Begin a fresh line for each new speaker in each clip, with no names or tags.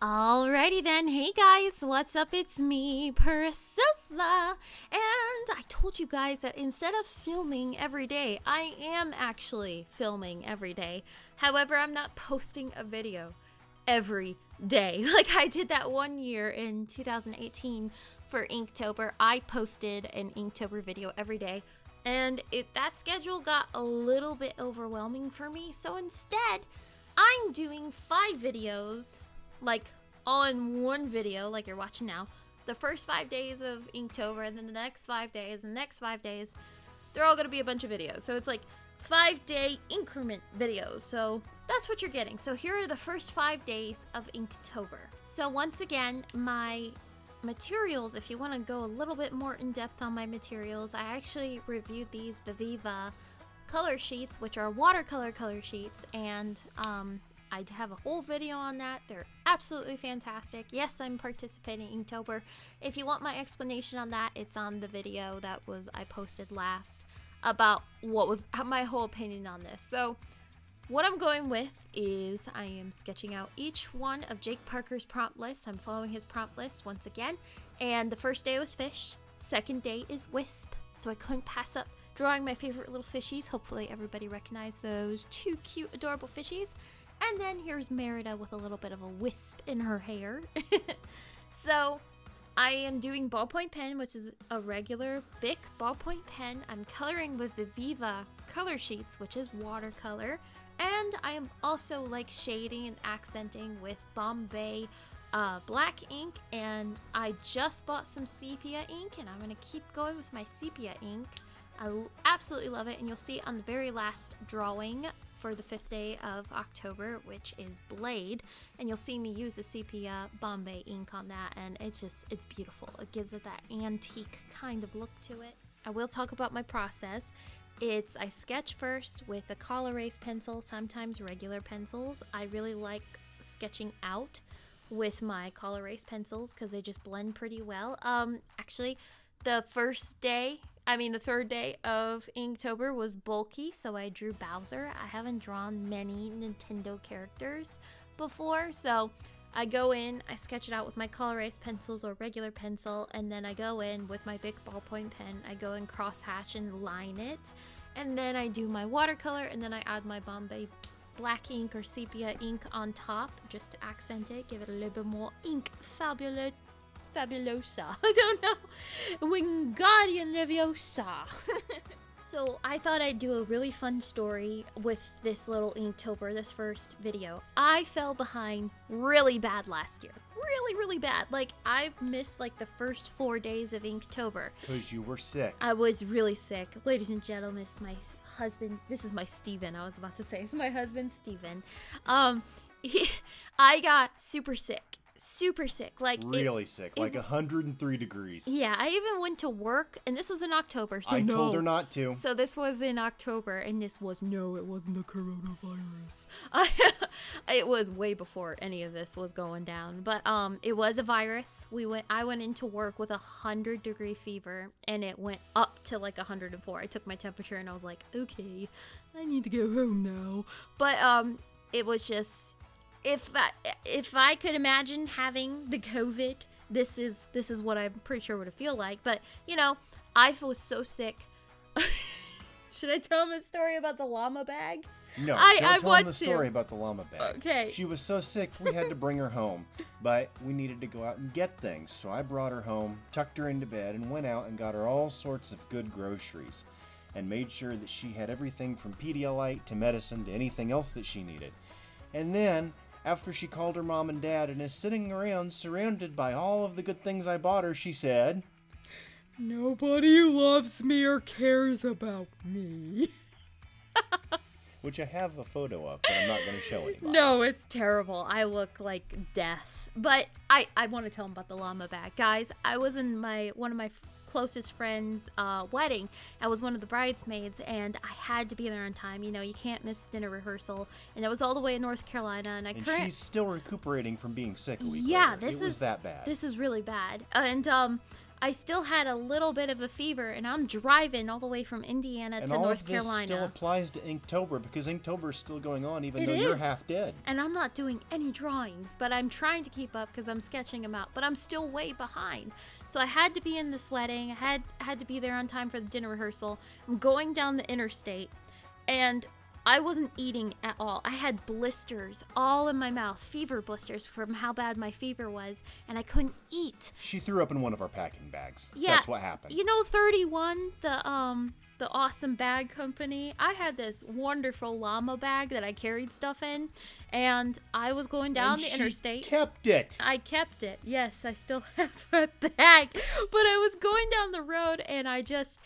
Alrighty then, hey guys, what's up? It's me, Priscilla, and I told you guys that instead of filming every day, I am actually filming every day. However, I'm not posting a video every day. Like I did that one year in 2018 for Inktober. I posted an Inktober video every day, and it that schedule got a little bit overwhelming for me. So instead, I'm doing five videos like all in one video, like you're watching now. The first five days of Inktober, and then the next five days, and the next five days, they're all gonna be a bunch of videos. So it's like five day increment videos. So that's what you're getting. So here are the first five days of Inktober. So once again, my materials, if you want to go a little bit more in depth on my materials, I actually reviewed these Viviva color sheets, which are watercolor color sheets, and um, I have a whole video on that. They're absolutely fantastic. Yes, I'm participating in Inktober. If you want my explanation on that, it's on the video that was I posted last about what was my whole opinion on this. So, what I'm going with is I am sketching out each one of Jake Parker's prompt list. I'm following his prompt list once again. And the first day was fish. Second day is wisp. So I couldn't pass up drawing my favorite little fishies. Hopefully everybody recognized those two cute, adorable fishies. And then here's Merida with a little bit of a wisp in her hair. so I am doing ballpoint pen, which is a regular Bic ballpoint pen. I'm coloring with Viviva color sheets, which is watercolor. And I am also like shading and accenting with Bombay uh, black ink. And I just bought some sepia ink and I'm going to keep going with my sepia ink. I absolutely love it. And you'll see it on the very last drawing for the fifth day of October, which is Blade. And you'll see me use the sepia Bombay ink on that, and it's just, it's beautiful. It gives it that antique kind of look to it. I will talk about my process. It's, I sketch first with a Col-Erase pencil, sometimes regular pencils. I really like sketching out with my Col-Erase pencils because they just blend pretty well. Um, actually, the first day I mean, the third day of Inktober was bulky, so I drew Bowser. I haven't drawn many Nintendo characters before, so I go in, I sketch it out with my Col-Erase pencils or regular pencil, and then I go in with my Bic ballpoint pen. I go and cross hatch and line it, and then I do my watercolor, and then I add my Bombay black ink or sepia ink on top just to accent it, give it a little bit more ink fabulous fabulosa. I don't know. Wingardium Leviosa. so I thought I'd do a really fun story with this little Inktober, this first video. I fell behind really bad last year. Really, really bad. Like, I've missed like the first four days of Inktober.
Because you were sick.
I was really sick. Ladies and gentlemen, it's my husband. This is my Steven, I was about to say. It's my husband, Steven. Um, he, I got super sick super sick. Like
really it, sick, it, like 103 degrees.
Yeah, I even went to work, and this was in October. So
I
no.
told her not to.
So this was in October, and this was no, it wasn't the coronavirus. it was way before any of this was going down, but um, it was a virus. We went. I went into work with a hundred degree fever, and it went up to like 104. I took my temperature, and I was like, okay, I need to go home now. But um, it was just if I, if I could imagine having the COVID, this is this is what I'm pretty sure would feel like. But you know, I was so sick. Should I tell him a story about the llama bag?
No, I, don't I tell him the story to. about the llama bag.
Okay.
She was so sick we had to bring her home, but we needed to go out and get things. So I brought her home, tucked her into bed, and went out and got her all sorts of good groceries, and made sure that she had everything from Pedialyte to medicine to anything else that she needed. And then after she called her mom and dad and is sitting around surrounded by all of the good things I bought her, she said,
Nobody loves me or cares about me.
Which I have a photo of, but I'm not going to show anybody.
No, it's terrible. I look like death. But I, I want to tell them about the llama bag. Guys, I was in my one of my closest friend's uh, wedding. I was one of the bridesmaids, and I had to be there on time. You know, you can't miss dinner rehearsal, and it was all the way in North Carolina. And I
and
current-
she's still recuperating from being sick. A week
yeah,
later.
this
it
is
that bad.
This is really bad, and um. I still had a little bit of a fever, and I'm driving all the way from Indiana
And
to
all
North
of this
Carolina.
still applies to Inktober because Inktober is still going on even
It
though you're half dead.
and I'm not doing any drawings, but I'm trying to keep up because I'm sketching them out. But I'm still way behind, so I had to be in this wedding. I had had to be there on time for the dinner rehearsal. I'm going down the interstate, and I wasn't eating at all. I had blisters all in my mouth, fever blisters from how bad my fever was, and I couldn't eat.
She threw up in one of our packing bags.
Yeah,
That's what happened.
You know, 31, the um, the awesome bag company. I had this wonderful llama bag that I carried stuff in, and I was going down
And
the interstate.
kept it.
I kept it. Yes, I still have that bag. But I was going down the road, and I just,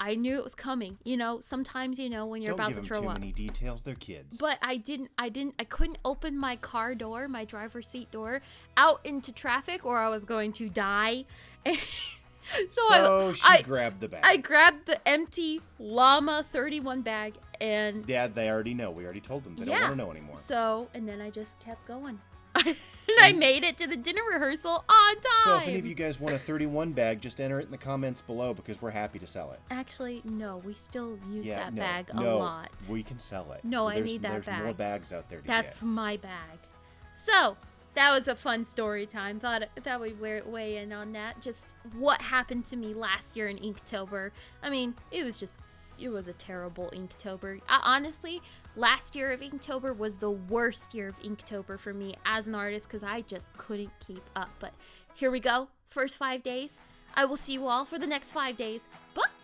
I knew it was coming. You know, sometimes you know when you're
Don't
about
give
to
them
throw
too
up.
many details. They're kids.
But I didn't. I didn't. I couldn't open my car door, my driver's seat door, out into traffic, or I was going to die. so
so
I,
she
I,
grabbed the bag.
I grabbed the empty llama 31 bag and
yeah, they already know. We already told them. They don't want to know anymore.
so and then I just kept going. and I made it to the dinner rehearsal on time.
So if any of you guys want a 31 bag, just enter it in the comments below because we're happy to sell it.
Actually, no, we still use
yeah,
that
no,
bag a
no,
lot.
we can sell it.
No, I need that
there's more
bag.
bags out there to
That's
get.
my bag. So that was a fun story time. Thought that we weigh weigh in on that. Just what happened to me last year in Inktober. I mean, it was just it was a terrible Inktober. I, honestly, last year of Inktober was the worst year of Inktober for me as an artist because I just couldn't keep up. But here we go. First five days. I will see you all for the next five days. Bye.